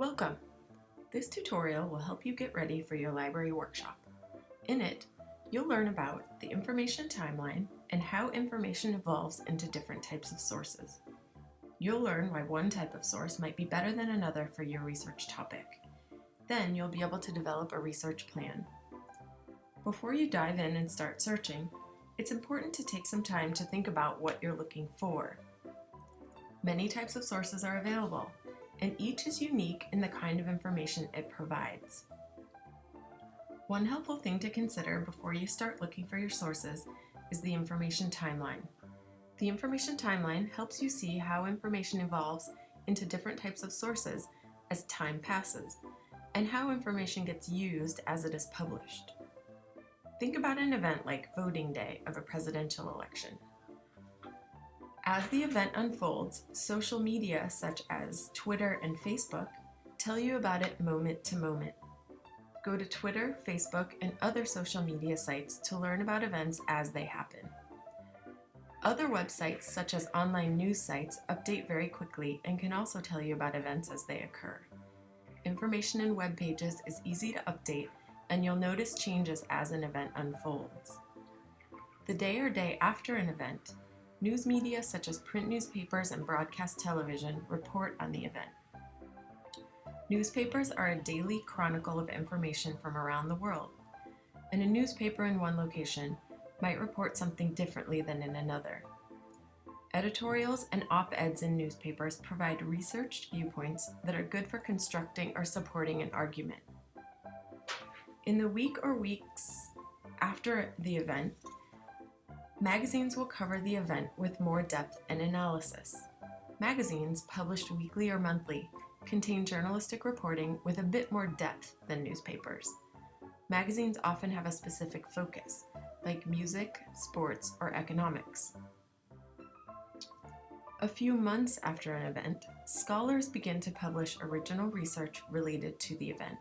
Welcome! This tutorial will help you get ready for your library workshop. In it, you'll learn about the information timeline and how information evolves into different types of sources. You'll learn why one type of source might be better than another for your research topic. Then you'll be able to develop a research plan. Before you dive in and start searching, it's important to take some time to think about what you're looking for. Many types of sources are available, and each is unique in the kind of information it provides. One helpful thing to consider before you start looking for your sources is the information timeline. The information timeline helps you see how information evolves into different types of sources as time passes, and how information gets used as it is published. Think about an event like voting day of a presidential election. As the event unfolds, social media such as Twitter and Facebook tell you about it moment to moment. Go to Twitter, Facebook, and other social media sites to learn about events as they happen. Other websites, such as online news sites, update very quickly and can also tell you about events as they occur. Information in web pages is easy to update, and you'll notice changes as an event unfolds. The day or day after an event, News media such as print newspapers and broadcast television report on the event. Newspapers are a daily chronicle of information from around the world, and a newspaper in one location might report something differently than in another. Editorials and op-eds in newspapers provide researched viewpoints that are good for constructing or supporting an argument. In the week or weeks after the event, Magazines will cover the event with more depth and analysis. Magazines, published weekly or monthly, contain journalistic reporting with a bit more depth than newspapers. Magazines often have a specific focus, like music, sports, or economics. A few months after an event, scholars begin to publish original research related to the event.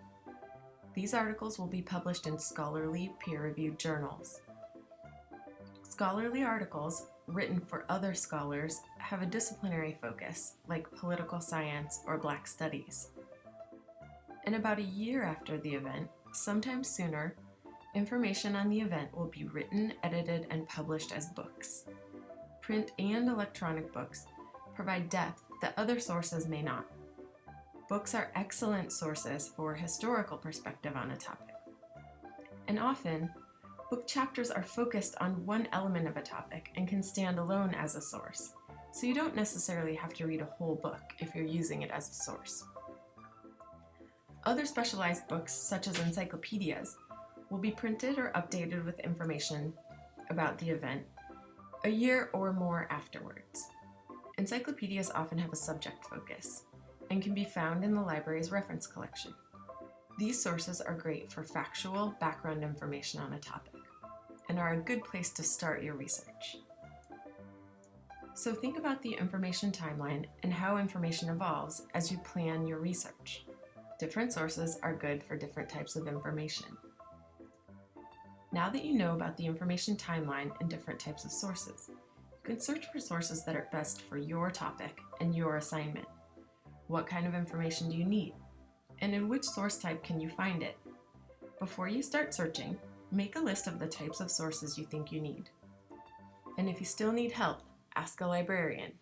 These articles will be published in scholarly, peer-reviewed journals. Scholarly articles written for other scholars have a disciplinary focus, like political science or Black studies. And about a year after the event, sometimes sooner, information on the event will be written, edited, and published as books. Print and electronic books provide depth that other sources may not. Books are excellent sources for historical perspective on a topic. And often, Book chapters are focused on one element of a topic and can stand alone as a source, so you don't necessarily have to read a whole book if you're using it as a source. Other specialized books, such as encyclopedias, will be printed or updated with information about the event a year or more afterwards. Encyclopedias often have a subject focus and can be found in the library's reference collection. These sources are great for factual background information on a topic and are a good place to start your research. So think about the information timeline and how information evolves as you plan your research. Different sources are good for different types of information. Now that you know about the information timeline and different types of sources, you can search for sources that are best for your topic and your assignment. What kind of information do you need? and in which source type can you find it. Before you start searching, make a list of the types of sources you think you need. And if you still need help, ask a librarian.